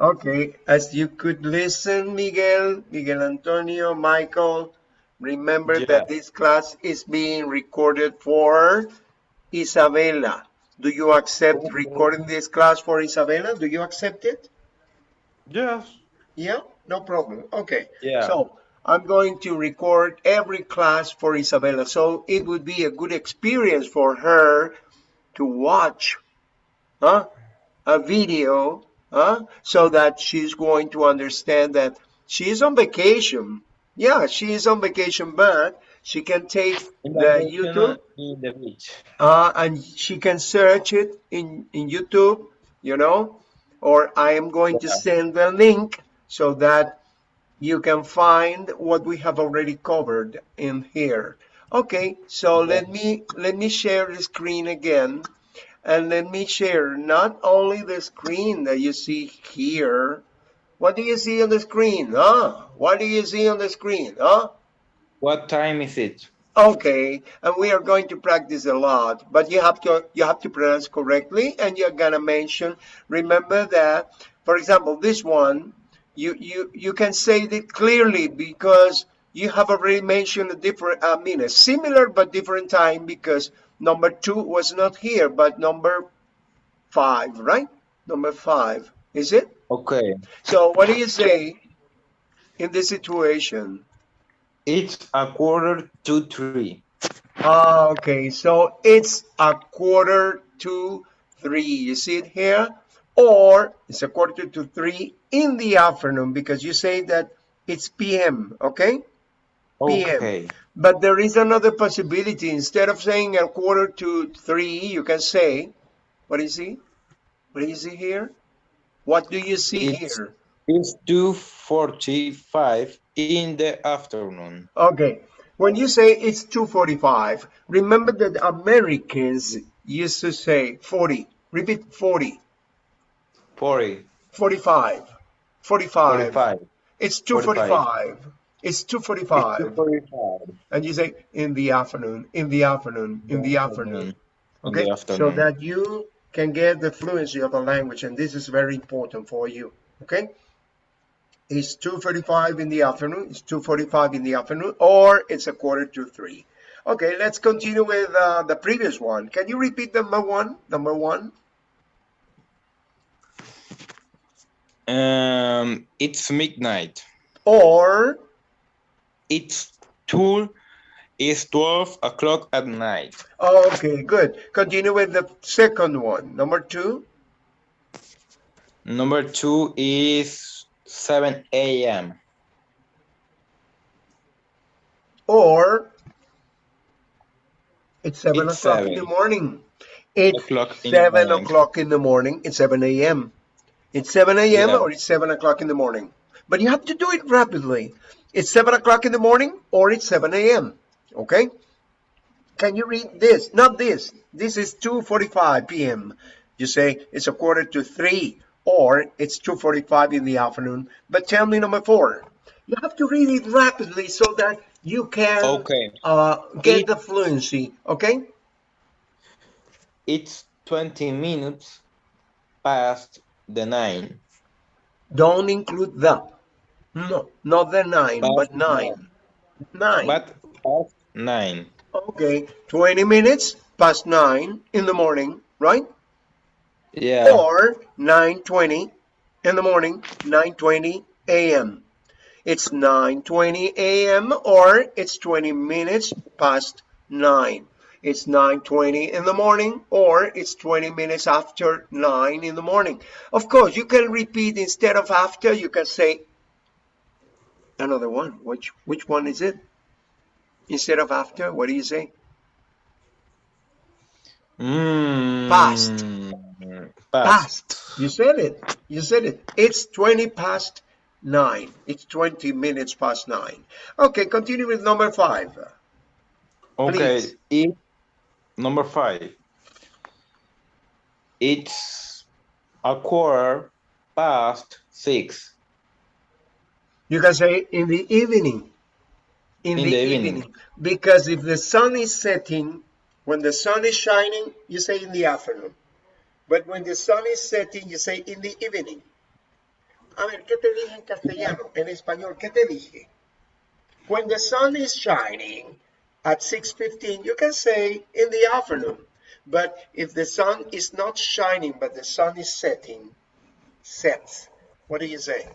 Okay, as you could listen, Miguel, Miguel Antonio, Michael, remember Yeah. that this class is being recorded for Isabella. Do you accept recording this class for Isabella? Do you accept it? Yes. Yeah, no problem. Okay. Yeah. So I'm going to record every class for Isabella. So it would be a good experience for her to watch huh, a video so that she's going to understand that she's on vacation. Yeah, she is on vacation, but she can take the YouTube in the beach. uh, and she can search it in, in YouTube, you know, or I am going to send the link so that you can find what we have already covered in here. Okay, so let me let me share the screen again and let me share not only the screen that you see here. What do you see on the screen? Huh? What do you see on the screen? Huh? What time is it? Okay, and we are going to practice a lot, but you have to you have to pronounce correctly, and you're gonna mention. Remember that, for example, this one, you you you can say it clearly because you have already mentioned a different, I mean, a similar but different time because number two was not here, but number five, right? Number five, is it? Okay. So what do you say in this situation? It's a quarter to three. Ah, Okay, so it's a quarter to three. You see it here? Or it's a quarter to three in the afternoon because you say that it's PM, okay? PM. Okay. But there is another possibility. Instead of saying a quarter to three, you can say, what is do What is see? What do you see here? What do you see It's- here? It's two forty-five in the afternoon. Okay, when you say it's 245, remember that Americans used to say 40. Repeat 40. Forty. 45 45 Forty-five. it's 245 it's 245 It's two forty-five. and you say in the afternoon in the afternoon in the afternoon. Okay? the so that you can get the fluency of the language and this is very important for you. Okay? It's 2.45 in the afternoon it's 2.45 in the afternoon or it's a quarter to three. Okay let's continue with uh, the previous one. Can you repeat number one number one? Um, it's midnight. or It's two. is twelve o'clock at night. Okay, good. Continue with the second one. Number two. Number two is seven a.m. Or it's seven o'clock in the morning. It's O'clock in the seven o'clock in the morning. It's 7 a.m. It's 7 a.m. Yeah. or it's 7 o'clock in the morning. But you have to do it rapidly. It's 7 o'clock in the morning or it's 7 a.m. Okay? Can you read this? Not this. This is 2.45 p.m. You say it's a quarter to 3 or it's 2.45 in the afternoon. But tell me number four. You have to read it rapidly so that you can Okay. uh, get It- the fluency. Okay? It's twenty minutes past the nine. Don't include the. No, not the nine, Past but nine. Nine. But past nine. okay, 20 minutes past nine in the morning, right? Yeah. Or 9:20 in the morning, 9:20 a.m. It's 9:20 a.m. or it's 20 minutes past nine. It's 9:20 in the morning or it's 20 minutes after 9 in the morning. Of course, you can repeat instead of after, you can say another one. Which which one is it? Instead of after, what do you say? Mm, Past. Past. Past. You said it. You said it. It's 20 past 9. It's 20 minutes past 9. Okay, continue with number 5. Okay. It number five. It's a quarter past six. You can say in the evening. In, the, evening. Because if the sun is setting, when the sun is shining, you say in the afternoon. But when the sun is setting, you say in the evening. A ver, ¿qué te dije en castellano? En español, ¿qué te dije? When the sun is shining at 6.15, you can say in the afternoon. But if the sun is not shining, but the sun is setting, sets, what do you say?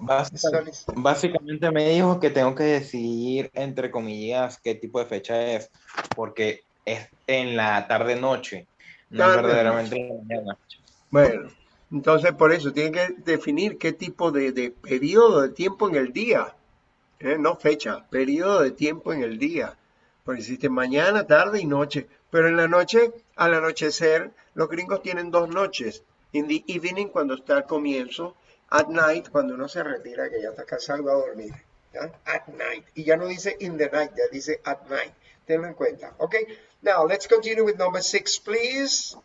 Básicamente me dijo que tengo que decidir, entre comillas, qué tipo de fecha es, porque es en la tarde-noche, no Tarde-noche. verdaderamente en la mañana. Bueno, entonces por eso tiene que definir qué tipo de, de periodo de tiempo en el día, ¿eh? no fecha, periodo de tiempo en el día. Porque existe mañana, tarde y noche. Pero en la noche, al anochecer, los gringos tienen dos noches. In the evening, cuando está al comienzo. At night, cuando uno se retira, que ya está cansado a dormir. ¿ya? At night. Y ya no dice in the night, ya dice at night. Tenlo en cuenta. Ok. Now, let's continue with number six, please.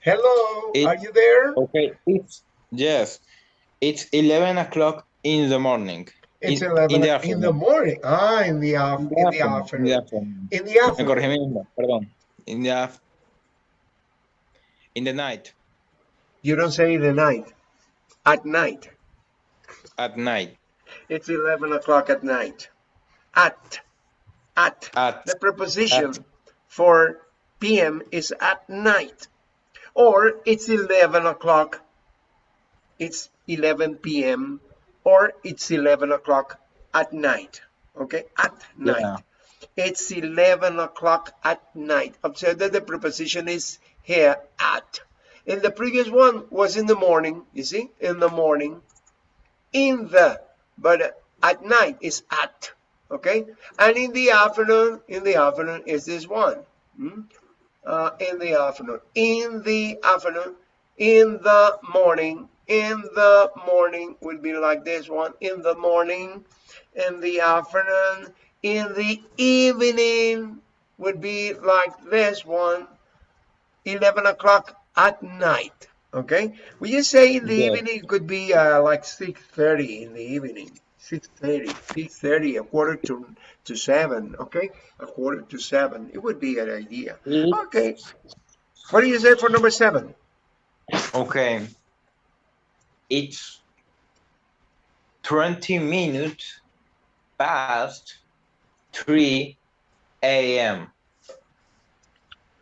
Hello, It- are you there? Okay, it's, yes, it's 11 o'clock in the morning. It's in, 11 in the in afternoon. the morning. Ah, in the, af- in the In the afternoon. afternoon. In the afternoon. corregí mismo, perdón. In the, in the night, You don't say the night. At night. at night, It's 11 o'clock at night. At. At. at, The preposition At. for PM is at night. Or it's 11 o'clock. It's 11 p.m. Or it's 11 o'clock at night. Okay? At night. Yeah. It's 11 o'clock at night. Observe that the preposition is here at. And the previous one was in the morning. You see? In the morning. In the. But uh, at night is at. Okay? And in the afternoon, in the afternoon is this one. Hmm? Uh, in the afternoon. In the afternoon. In the morning. In the morning would be like this one. In the morning. In the afternoon. In the evening would be like this one. 11 o'clock at night. Okay? When you say in the Yeah. evening, it could be uh, like 6.30 in the evening. 6.30, 6.30, a quarter to, to 7, okay? A quarter to 7. It would be an idea. It- Okay. What do you say for number 7? okay. It's 20 minutes past 3 a.m.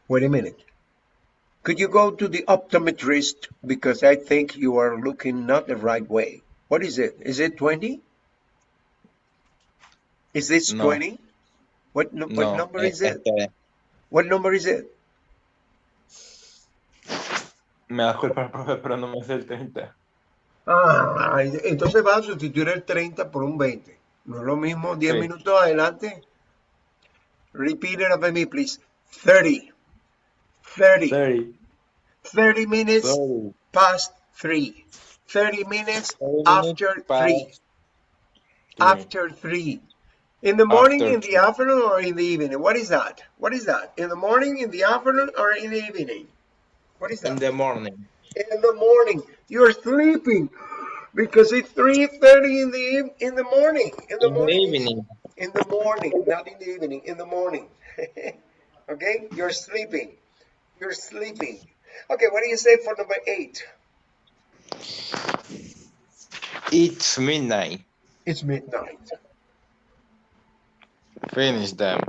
Wait a minute. Could you go to the optometrist because I think you are looking not the right way. What is it? Is it 20? Is this No. 20? What, what No, number eh, is it? este, What number is it? me da culpa, profe, pero no me sé el 30. Ah, entonces va a sustituir el 30 por un 20. No es lo mismo 10 Sí. minutos adelante. Repeat it after me, please. 30. 30. 30. 30 minutes 30. past 3. 30 minutes 30 after minutes 3. three. After 3. In the morning, After in the three. afternoon, or in the evening? What is that? What is that? In the morning, in the afternoon, or in the evening? What is that? In the morning. in the morning. You're sleeping because it's 3:30 in the in the morning. In the In the evening. In the morning, not in the evening. In the morning. okay, you're sleeping. You're sleeping. Okay, what do you say for number eight? It's midnight. It's midnight. Finish them.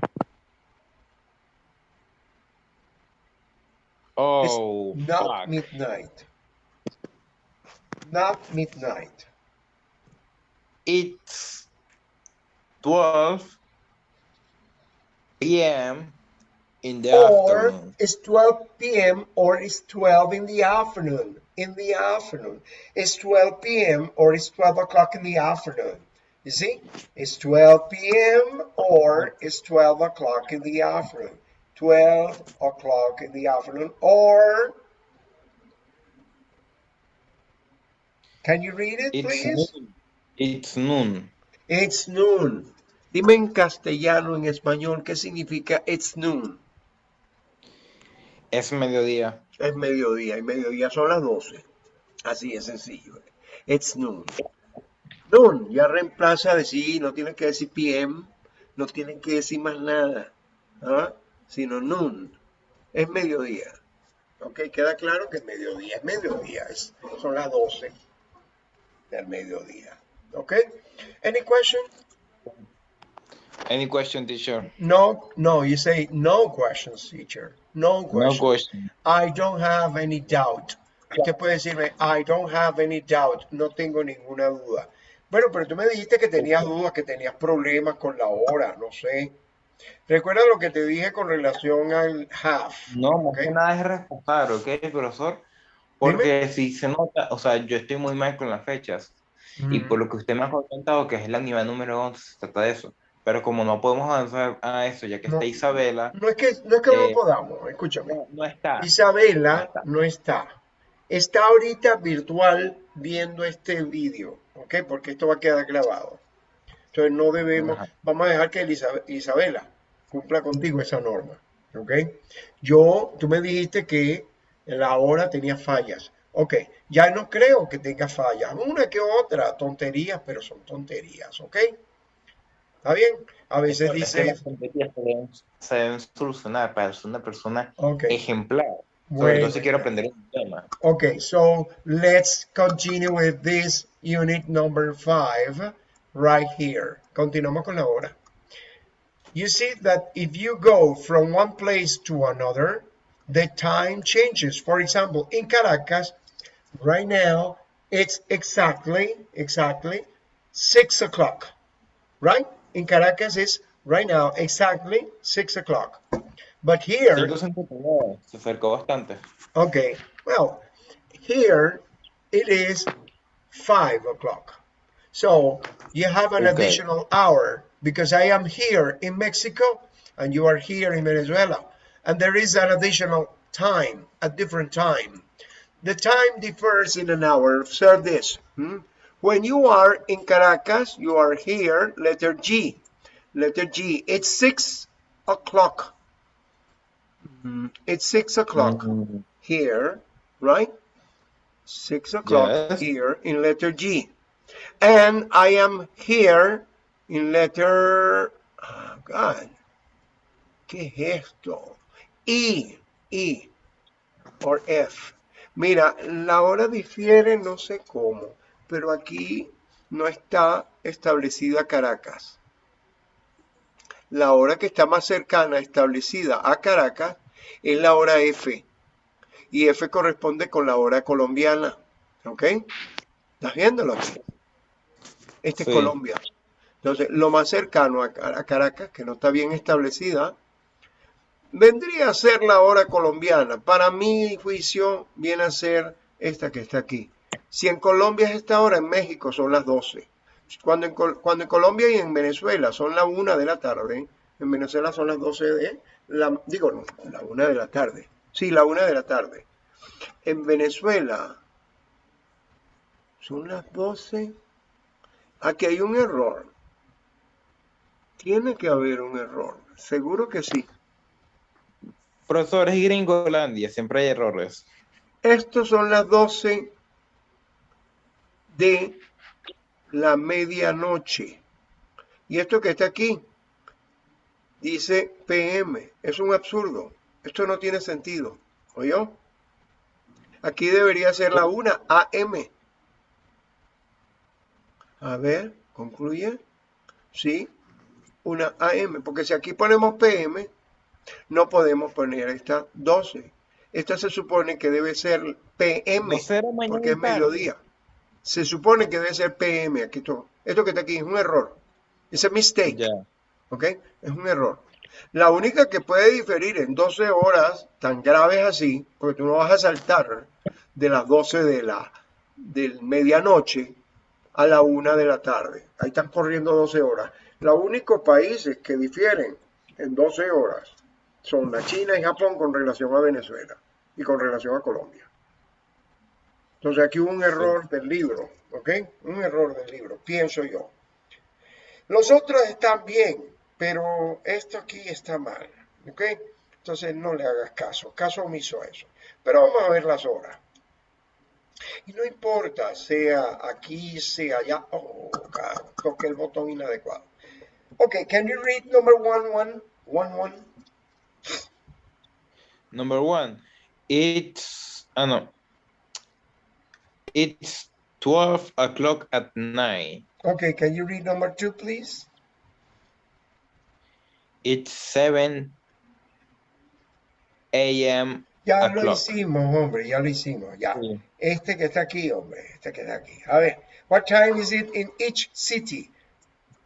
Oh, Not fuck. midnight. Not midnight. It's 12 p.m. in the or afternoon. it's 12 p.m. or it's 12 in the afternoon. In the afternoon. It's 12 p.m. or it's 12 o'clock in the afternoon. You see? It's 12 p.m. or it's 12 o'clock in the afternoon. 12 o'clock in the afternoon or can you read it It's please? noon. It's noon. It's noon. Dime en castellano, en español, ¿qué significa it's noon? Es mediodía. Es mediodía y mediodía son las 12. Así es sencillo. It's noon. Noon ya reemplaza decir, no tienen que decir PM, no tienen que decir más nada, ¿ah? sino noon. Es mediodía. Ok, queda claro que es mediodía, es mediodía, es, son las 12 del mediodía. Ok, any question? Any question, teacher? No, no, you say no questions, teacher. No No questions. question. I don't have any doubt. Usted puede decirme, I don't have any doubt. No tengo ninguna duda. Bueno, pero tú me dijiste que tenías dudas, que tenías problemas con la hora, no sé. Recuerda lo que te dije con relación al half. No, más ¿ok? que nada es respetar, ¿ok, profesor? Porque si se nota, o sea, yo estoy muy mal con las fechas. Y Mm. por lo que usted me ha comentado, que es la unidad número 11, se trata de eso. Pero como no podemos avanzar a eso, ya que No. está Isabela, No es que no, es que no Eh, podamos, escúchame. no, no está. Isabela está. no está. Está ahorita virtual viendo este vídeo, ¿ok? Porque esto va a quedar grabado. Entonces no debemos, Ajá. vamos a dejar que Isabela cumpla contigo esa norma, ¿ok? Yo, tú me dijiste que la hora tenía fallas. Ok, ya no creo que tenga fallas. Una que otra, tonterías, pero son tonterías, ¿ok? ¿Está bien? A veces Es dice, se deben, solucionar para ser una persona ok, ejemplar. Bueno. todo quiero aprender un tema. Okay, so let's continue with this unit number five right here. Continuamos con la hora. You see that if you go from one place to another, the time changes. For example, in Caracas, right now, it's exactly, exactly six o'clock, right? In Caracas, it's right now exactly six o'clock. But here, 159, se acercó bastante. Okay, well, here it is five o'clock. So you have an Okay. additional hour because I am here in Mexico and you are here in Venezuela. And there is an additional time, a different time. The time differs in an hour. Observe this. hmm? When you are in Caracas, you are here, letter G. Letter G. It's six o'clock. Mhm. It's six o'clock Mm, here, right? Six o'clock Yes. here in letter G. And I am here in letter, oh God, ¿qué es esto? E, E, or F. Mira, la hora difiere no sé cómo, pero aquí no está establecida Caracas. La hora que está más cercana establecida a Caracas es la hora F. Y F corresponde con la hora colombiana. ¿Ok? ¿Estás viéndolo aquí? Este Sí. es Colombia. Entonces, lo más cercano a, Car- a Caracas, que no está bien establecida, vendría a ser la hora colombiana. Para mi juicio, viene a ser esta que está aquí. Si en Colombia es esta hora, en México son las 12. Cuando en, cuando en Colombia y en Venezuela son la 1 de la tarde, en Venezuela son las 12 de la, digo, no, la 1 de la tarde. Sí, la 1 de la tarde. En Venezuela son las 12. Aquí hay un error. Tiene que haber un error. Seguro que sí. Profesor, es Gringolandia, siempre hay errores. Estos son las 12 de la medianoche. Y esto que está aquí dice PM. Es un absurdo. Esto no tiene sentido. ¿Oyó? Aquí debería ser la 1 AM. A ver, concluye. Sí, una AM. Porque si aquí ponemos PM, no podemos poner esta 12. Esta se supone que debe ser PM, porque es mediodía. Se supone que debe ser PM. Aquí esto, esto que está aquí es un error. Es a mistake. ¿ok? Es un error. La única que puede diferir en 12 horas tan graves así, porque tú no vas a saltar de las 12 de la del medianoche a la 1 de la tarde. Ahí están corriendo 12 horas. Los únicos países que difieren en 12 horas son la China y Japón con relación a Venezuela y con relación a Colombia. Entonces aquí hubo un error del libro, ¿ok? Un error del libro, pienso yo. Los otros están bien, pero esto aquí está mal, ¿ok? Entonces no le hagas caso, caso omiso a eso. Pero vamos a ver las horas. Y no importa, sea aquí, sea allá. Oh, God, toqué el botón inadecuado. Ok, can you read number one, one, one, one? Number one. It's, I know, it's 12 o'clock at night. Okay, can you read number two, please? It's 7 a.m. Ya lo hicimos, hombre, ya lo hicimos, ya. Sí. Este que está aquí, hombre, este que está aquí. A ver, what time is it in each city?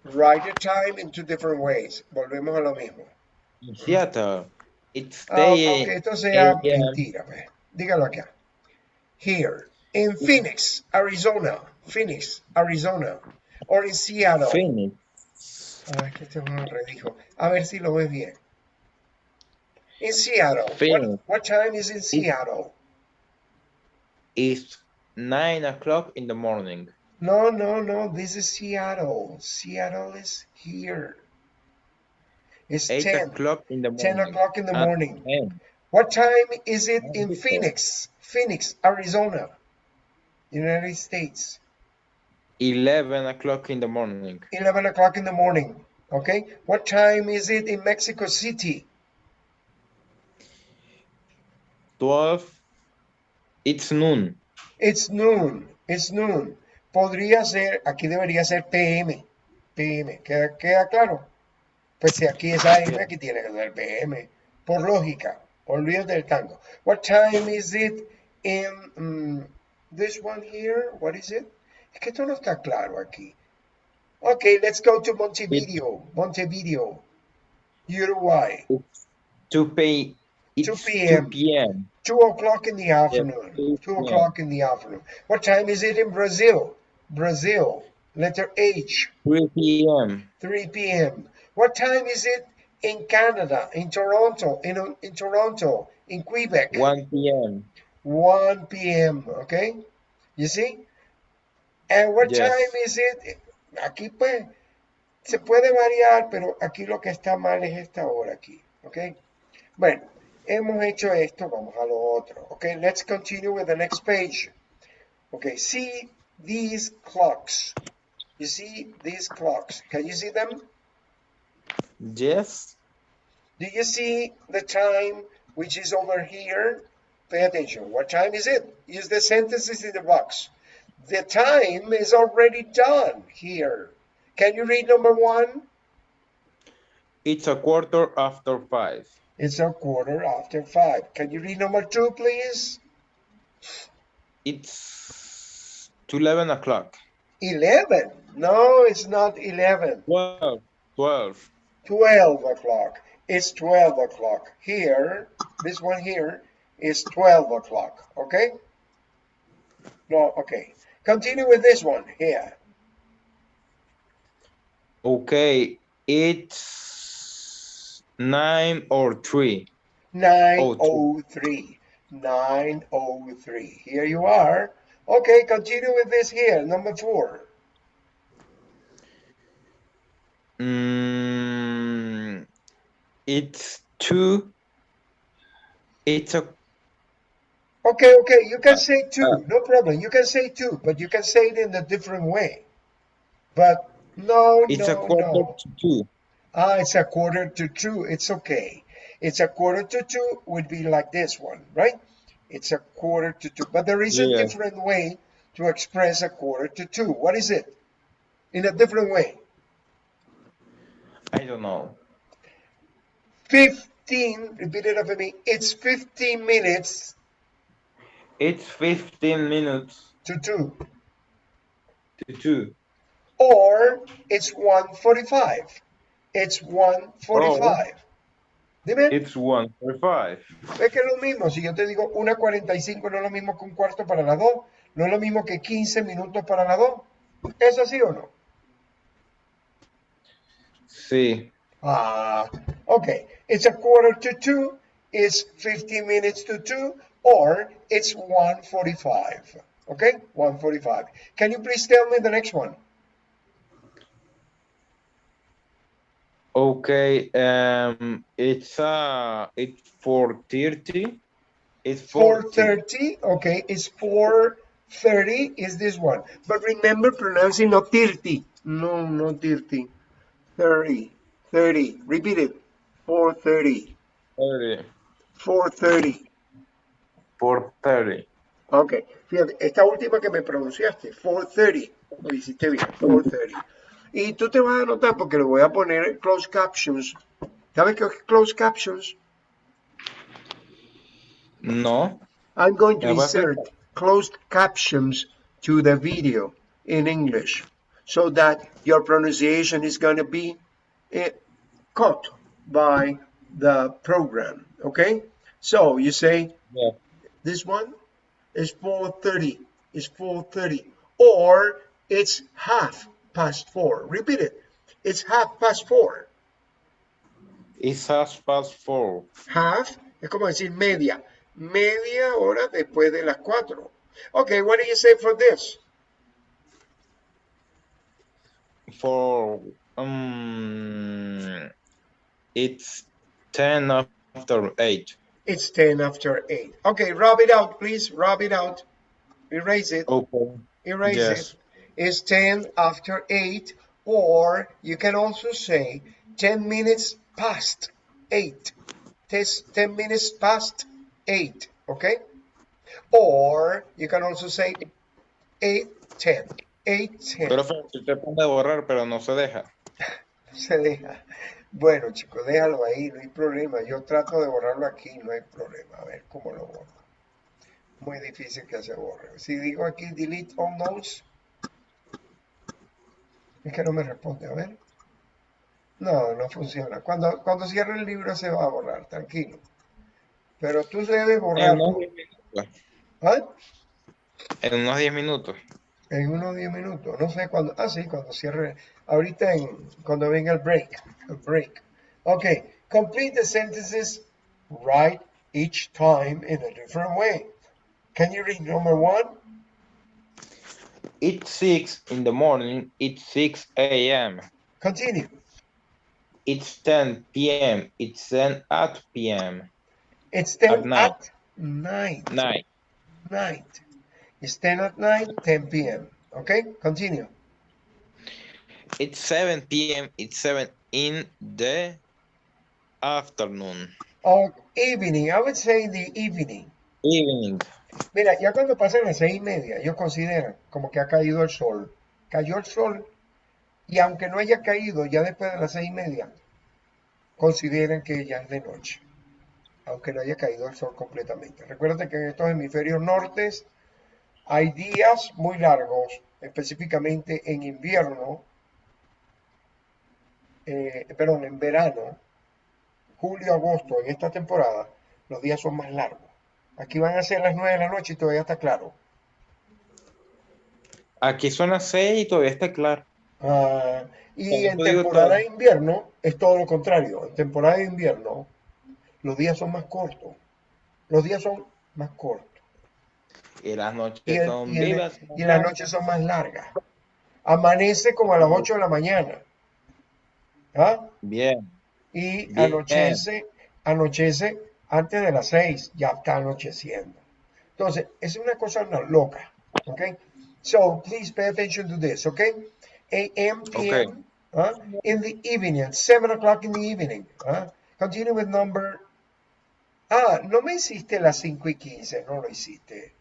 Write the time in two different ways. Volvemos a lo mismo. Seattle, it's Ah, 10 aunque esto sea mentira, pues. Dígalo acá. Here, in Phoenix, Arizona. Phoenix, Arizona. Or in Seattle. Phoenix. Ah, es que este es un redijo. A ver si lo ves bien. In Seattle. What, Phoenix. what time is in Seattle? It's 9 o'clock in the morning. No, no, no. This is Seattle. Seattle is here. It's 8 10. o'clock in the morning. 10 o'clock in the morning. What time is it in Phoenix? Phoenix, Arizona, United States. 11 o'clock in the morning. 11 o'clock in the morning. Okay. What time is it in Mexico City? 12. It's noon. It's noon. It's noon. Podría ser, aquí debería ser PM. PM. ¿Queda, queda claro? Pues si aquí es AM, aquí tiene que ser PM. Por lógica. Olvídate del tango. What time is it in mm, this one here? What is it? Es que esto no está claro aquí. Okay, let's go to Montevideo. Montevideo. Uruguay. 2 p. It's 2 p.m.. 2 p.m. Two o'clock in the afternoon. 2 Two o'clock in the afternoon. What time is it in Brazil? Brazil. Letter H. 3 p.m. 3 p.m. What time is it in Canada? In Toronto? In, in Toronto? In Quebec? 1 p.m. 1 p.m. Okay? You see? And what Yes. time is it? Aquí pues se puede variar, pero aquí lo que está mal es esta hora aquí. Okay? Bueno, hemos hecho esto, vamos a lo otro. Okay, let's continue with the next page. Okay, see these clocks. You see these clocks. Can you see them? Yes. Do you see the time which is over here? Pay attention. What time is it? Use the sentences in the box. The time is already done here. Can you read number one? It's a quarter after 5. It's a quarter after five. Can you read number two, please? It's 11 o'clock. 11. No, it's not 11. 12. 12. 12 o'clock. It's 12 o'clock. Here, this one here is 12 o'clock. Okay? No, okay. Continue with this one here. Okay. It's 9 or 3. 903. 903. Here you are. Okay, continue with this here. Number four. Mm, it's 2. It's a Okay, okay, you can say two, no problem. You can say two, but you can say it in a different way. But no, it's a quarter no. to 2. Ah, it's a quarter to two. It's okay. It's a quarter to two would be like this one, right? It's a quarter to two. But there is a Yeah. different way to express a quarter to two. What is it? In a different way. I don't know. 15, repeat it after me. It's 15 minutes It's 15 minutes to two. to 2. Or it's 145. It's 145. Dime, It's 1 for 5. es que es lo mismo. Si yo te digo 1.45 no es lo mismo que un cuarto para las dos. No es lo mismo que 15 minutos para las dos. ¿Es así o no? Sí. Ah, okay. It's a quarter to two. It's 15 minutes to two. Or it's 145. Okay? 145. Can you please tell me the next one? Okay. Um, it's uh, it's 4:30. It's 40. 430. Okay, it's 430 is this one. But remember pronouncing not 30. No, not 30. 30. 30. Repeat it. 430. 30. 430. 4.30. Ok, fíjate, esta última que me pronunciaste, 4.30, lo hiciste bien, 4.30. Y tú te vas a anotar porque le voy a poner closed captions. ¿Sabes qué es closed captions? No. I'm going to Yeah, what's it? insert closed captions to the video in English so that your pronunciation is going to be eh, caught by the program. Okay? So you say, Yeah. This one is 4.30, it's 4.30, or it's half past four. Repeat it. It's half past four. It's half past four. Half es como decir media. Media hora después de las cuatro. Okay, what do you say for this? For um, it's 10 after 8. It's 10 after 8. Okay, rub it out, please. Rub it out. Erase it. Okay. Erase Yes. it. It's 10 after 8. Or you can also say 10 minutes past 8. Tes- 10 minutes past 8. Okay? Or you can also say 8 10. 8 10. Profe, si te pone a borrar, pero no se deja. se deja. Bueno, chicos, déjalo ahí, no hay problema. Yo trato de borrarlo aquí, no hay problema. A ver cómo lo borro. Muy difícil que se borre. Si digo aquí delete all notes, es que no me responde. A ver. No, no funciona. Cuando, cuando cierre el libro se va a borrar, tranquilo. Pero tú debes En borrarlo. unos 10 minutos. ¿Ah? En unos 10 minutos. En unos 10 minutos. No sé cuándo. Ah, sí, cuando cierre. Ahorita en, cuando venga el break. El break. Ok. Complete the sentences. Write each time in a different way. Can you read number one? It's 6 in the morning. It's 6 a.m. Continue. It's 10 p.m. It's 10 at p.m. It's 10 At night. at night. Night. Night. It's 10 at night, 10 p.m. Okay? Continue. It's 7 p.m. It's 7 in the afternoon. Or evening. I would say the evening. Evening. Mira, ya cuando pasan las seis y media, ellos consideran como que ha caído el sol. Cayó el sol y aunque no haya caído ya después de las seis y media, consideran que ya es de noche. Aunque no haya caído el sol completamente. Recuerda que en estos hemisferios nortes hay días muy largos, específicamente en invierno, eh, perdón, en verano, julio, agosto, en esta temporada, los días son más largos. Aquí van a ser las 9 de la noche y todavía está claro. Aquí son las 6 y todavía está claro. Ah, y en temporada de invierno es todo lo contrario. En temporada de invierno los días son más cortos. Los días son más cortos. Y las noches Y, el- son y el- vivas. y las noches son más largas. Amanece como a las 8 de la mañana. ¿Ah? Bien. Y Bien. anochece, anochece antes de las 6, ya está anocheciendo. Entonces, es una cosa loca, ¿ok? So, please pay attention to this, ¿ok? AM, PM, ¿ah? in the evening, 7 o'clock in the evening. ¿ah? Continue with number... Ah, no me hiciste las 5 y 15, no lo hiciste.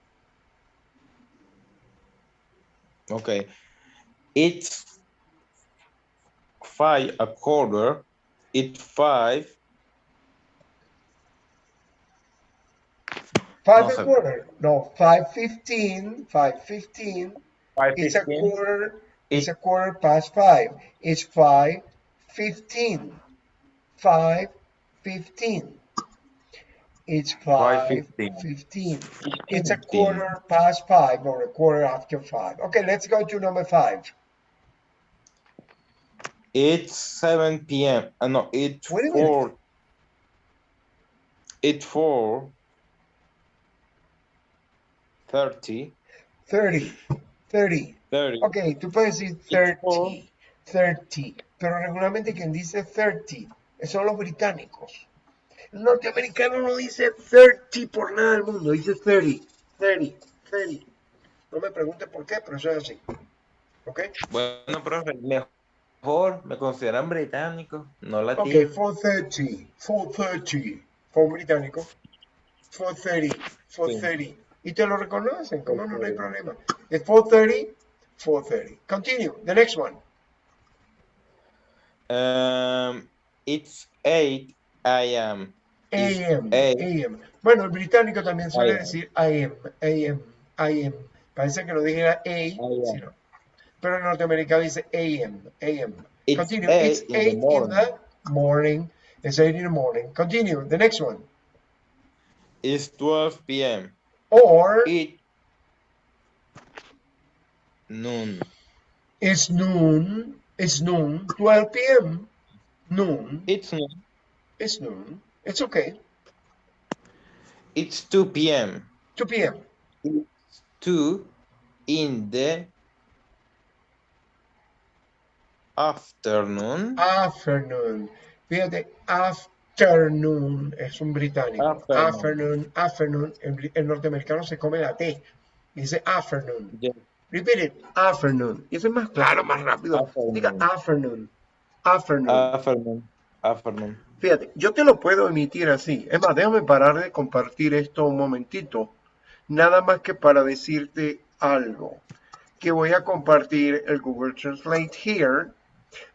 Okay. It's five a quarter. It's five. 5 No and sé. quarter. No, 5.15, 5.15. Five It's a quarter. It's a quarter past five. It's five fifteen. Five fifteen. It's five 5:15. fifteen. It's a quarter past five or a quarter after five. Okay, let's go to number five. It's seven p.m. Uh, no, it's Wait a minute. four. It's four. Thirty. Thirty. Thirty. Thirty. Ok, tú puedes decir It's four. 30. 30. Pero regularmente quien dice 30 son los británicos. El norteamericano no dice 30 por nada del mundo, dice 30. 30. 30. No me pregunte por qué, pero eso es así. ¿Ok? Bueno, profe, mejor me consideran británico, no Ok, latino. 430. 430. Fue un británico. 430. 4.30. Y te lo reconocen, como no, no hay problema. Es 4.30, 4.30. Continue, the next one. Um, it's 8 a.m. AM. AM. Bueno, el británico también suele AM. decir AM, AM, AM. Parece que no dijera A, sino. Pero el norteamericano dice AM, AM. It's Continue. eight It's in the 8 in the morning. It's 8 in the morning. Continue. The next one. It's 12 p.m. Or It noon. it's noon. It's noon. 12 p.m. Noon. It's noon. It's noon. It's okay. It's 2 p.m. 2 p.m. 2 in the afternoon. Afternoon. Fíjate, afternoon es un británico. Afternoon. Afternoon, afternoon. El, norteamericano se come la T. Dice afternoon. Yeah. Repeat it. Afternoon. Y eso es más claro, más rápido. Afternoon. Diga afternoon. Afternoon. Afternoon. Afternoon. Fíjate, yo te lo puedo emitir así. Es más, déjame parar de compartir esto un momentito. Nada más que para decirte algo. Que voy a compartir el Google Translate here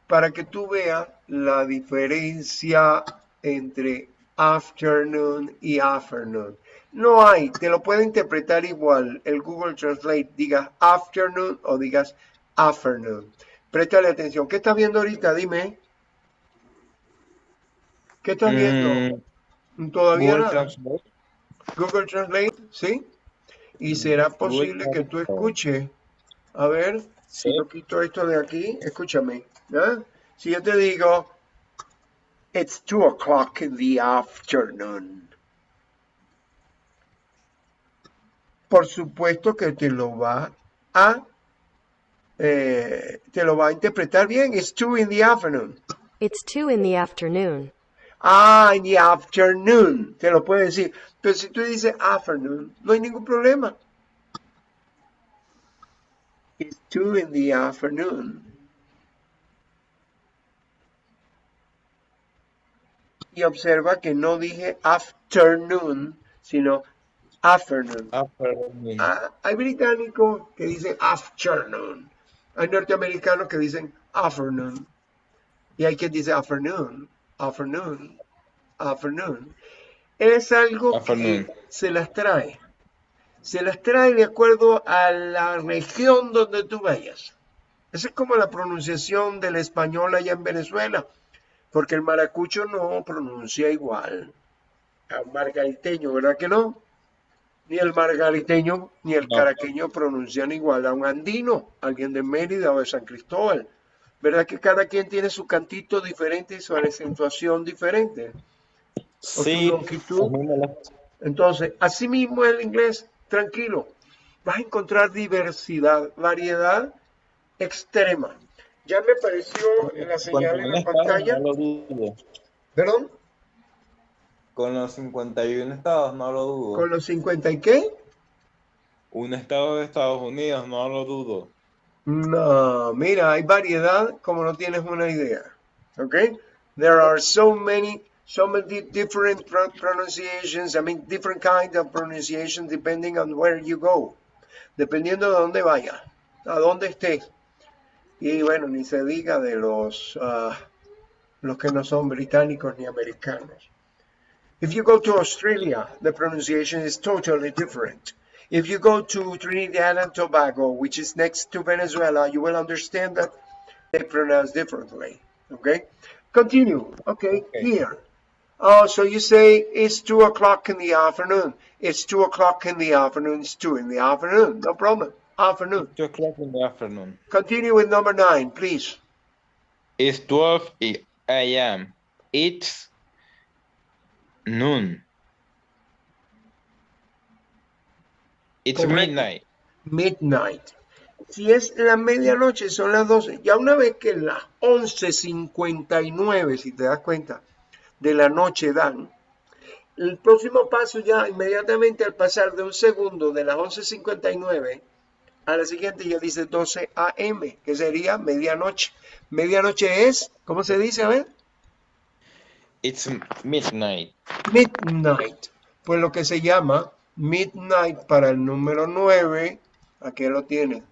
para que tú veas la diferencia entre afternoon y afternoon. No hay, te lo puede interpretar igual el Google Translate, digas afternoon o digas afternoon. Préstale atención. ¿Qué estás viendo ahorita? Dime. ¿Qué estás viendo? Todavía Google nada. Translate. Google Translate, ¿sí? Y será posible que tú escuches. A ver, si yo quito esto de aquí, escúchame. ¿Ah? Si yo te digo, it's two o'clock in the afternoon. Por supuesto que te lo va a, eh, te lo va a interpretar bien. It's two in the afternoon. It's two in the afternoon. Ah, in the afternoon. Te lo puede decir. Pero si tú dices afternoon, no hay ningún problema. It's two in the afternoon. Y observa que no dije afternoon, sino afternoon. Afternoon. Ah, hay británicos que dicen afternoon. Hay norteamericanos que dicen afternoon. Y hay quien dice afternoon, afternoon, afternoon. Es algo Afternoon. que se las trae. Se las trae de acuerdo a la región donde tú vayas. Esa es como la pronunciación del español allá en Venezuela. Porque el maracucho no pronuncia igual a un margariteño, ¿verdad que no? Ni el margariteño ni el caraqueño pronuncian igual a un andino, alguien de Mérida o de San Cristóbal. ¿Verdad que cada quien tiene su cantito diferente y su acentuación diferente? Sí. me la- Entonces, así mismo el inglés, tranquilo, vas a encontrar diversidad, variedad extrema. Ya me apareció la señal en la pantalla. no lo dudo. ¿Perdón? Con los 51 estados, no lo dudo. ¿Con los 50 y qué? Un estado de Estados Unidos, no lo dudo. No, mira, hay variedad como no tienes una idea. Okay? There are so many, so many different pro- pronunciations, I mean, different kind of pronunciation depending on where you go. Dependiendo de dónde vaya, a dónde estés. Y bueno, ni se diga de los, ah, los que no son británicos ni americanos. If you go to Australia, the pronunciation is totally different. If you go to Trinidad and Tobago, which is next to Venezuela, you will understand that they pronounce differently. Okay? Continue. Okay, Okay. here. Oh, so you say it's two o'clock in the afternoon. It's two o'clock in the afternoon. It's two in the afternoon. No problem. Afternoon. 2 o'clock in the afternoon. Continue with number nine, please. It's 12 a.m. It's noon. It's Correcto. midnight. Midnight. Si es la medianoche, son las 12. Ya una vez que las 11.59, si te das cuenta, de la noche dan, el próximo paso ya inmediatamente al pasar de un segundo de las 11.59 a la siguiente ya dice 12 a.m., que sería medianoche. Medianoche es, ¿cómo se dice? A ver, It's midnight. midnight. Pues lo que se llama Midnight para el número 9. Aquí lo tiene.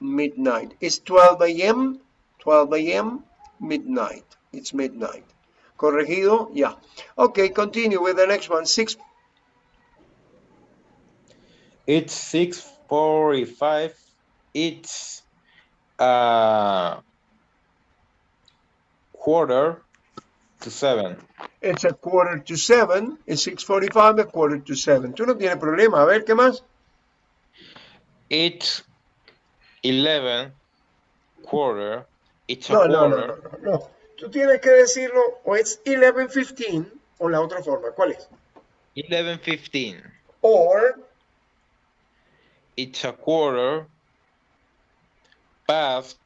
Midnight. It's 12 a.m. 12 a.m. Midnight. It's midnight. Corregido? Yeah. Okay, continue with the next one. 6 It's 6:45. It's uh quarter to seven. It's a quarter to seven. It's 6.45, a quarter to seven. Tú no tienes problema. A ver, ¿qué más? It's 11 quarter. It's a No, no, no, quarter. no, no, no. Tú tienes que decirlo o es 11.15 o la otra forma. ¿Cuál es? 11:15. Or It's a quarter past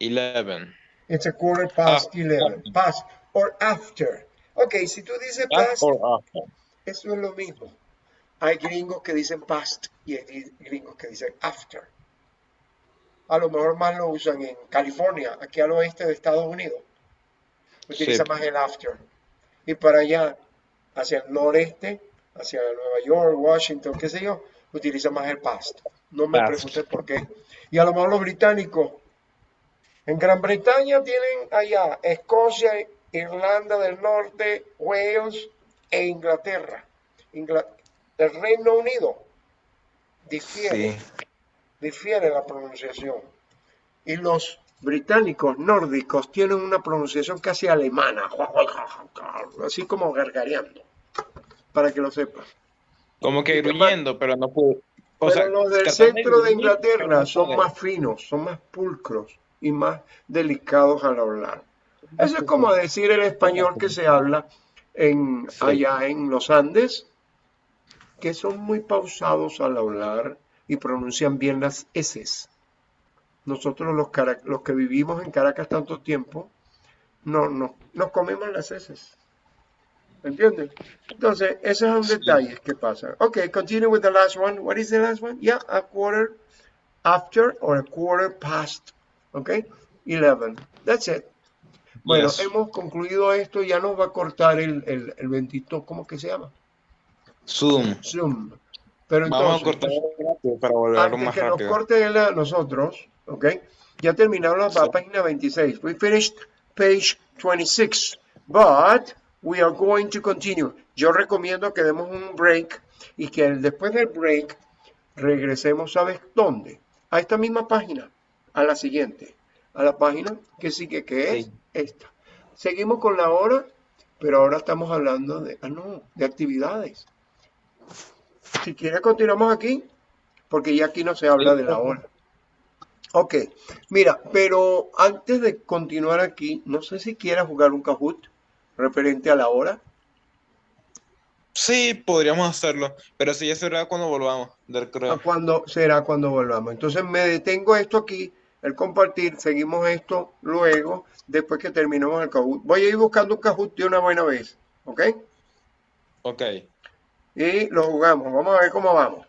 11. it's a quarter past After. 11. Past or after. Ok, si tú dices Past past, or after? eso es lo mismo. Hay gringos que dicen past y hay gringos que dicen after. A lo mejor más lo usan en California, aquí al oeste de Estados Unidos. Utiliza Sí. más el after. Y para allá, hacia el noreste, hacia Nueva York, Washington, qué sé yo, utiliza más el past. No me Past. preguntes por qué. Y a lo mejor los británicos, en Gran Bretaña tienen allá Escocia, Irlanda del Norte, Wales e Inglaterra. Ingla- el Reino Unido difiere, Sí. difiere la pronunciación. Y los británicos nórdicos tienen una pronunciación casi alemana, así como gargareando, para que lo sepas. Como que gruñendo, pero no puedo. O Pero sea, los del centro de Inglaterra son más finos, son más pulcros y más delicados al hablar. Eso es como decir el español que se habla en, Sí. allá en los Andes, que son muy pausados al hablar y pronuncian bien las S. Nosotros los, los que vivimos en Caracas tanto tiempo, no, no, nos comemos las S. ¿Entiendes? Entonces, esos son detalles que pasan. Okay, continue with the last one. What is the last one? Yeah, a quarter after or a quarter past. Okay, 11. That's it. Bueno, Yes. hemos concluido esto. Ya nos va a cortar el, el, el bendito, ¿cómo que se llama? Zoom. Zoom. Pero Vamos a entonces, cortar rápido para volverlo antes más que nos rápido. corte él a nosotros, ¿ok? Ya terminamos la Sí. página 26. We finished page 26, but we are going to continue. Yo recomiendo que demos un break y que después del break regresemos, ¿sabes dónde? A esta misma página, a la siguiente, a la página que sigue, que es Sí. esta. Seguimos con la hora, pero ahora estamos hablando de, ah, no, de actividades. Si quieres continuamos aquí, porque ya aquí no se habla de la hora. Ok, mira, pero antes de continuar aquí, no sé si quieras jugar un Kahoot referente a la hora. Sí, podríamos hacerlo, pero sí, ya será cuando volvamos del ¿A creo. cuándo será cuando volvamos? Entonces me detengo esto aquí, el compartir, seguimos esto luego, después que terminemos el Kahoot. Voy a ir buscando un Kahoot de una buena vez, ¿ok? Ok, Y lo jugamos, vamos a ver cómo vamos.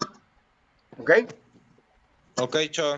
¿Ok? ok, chao.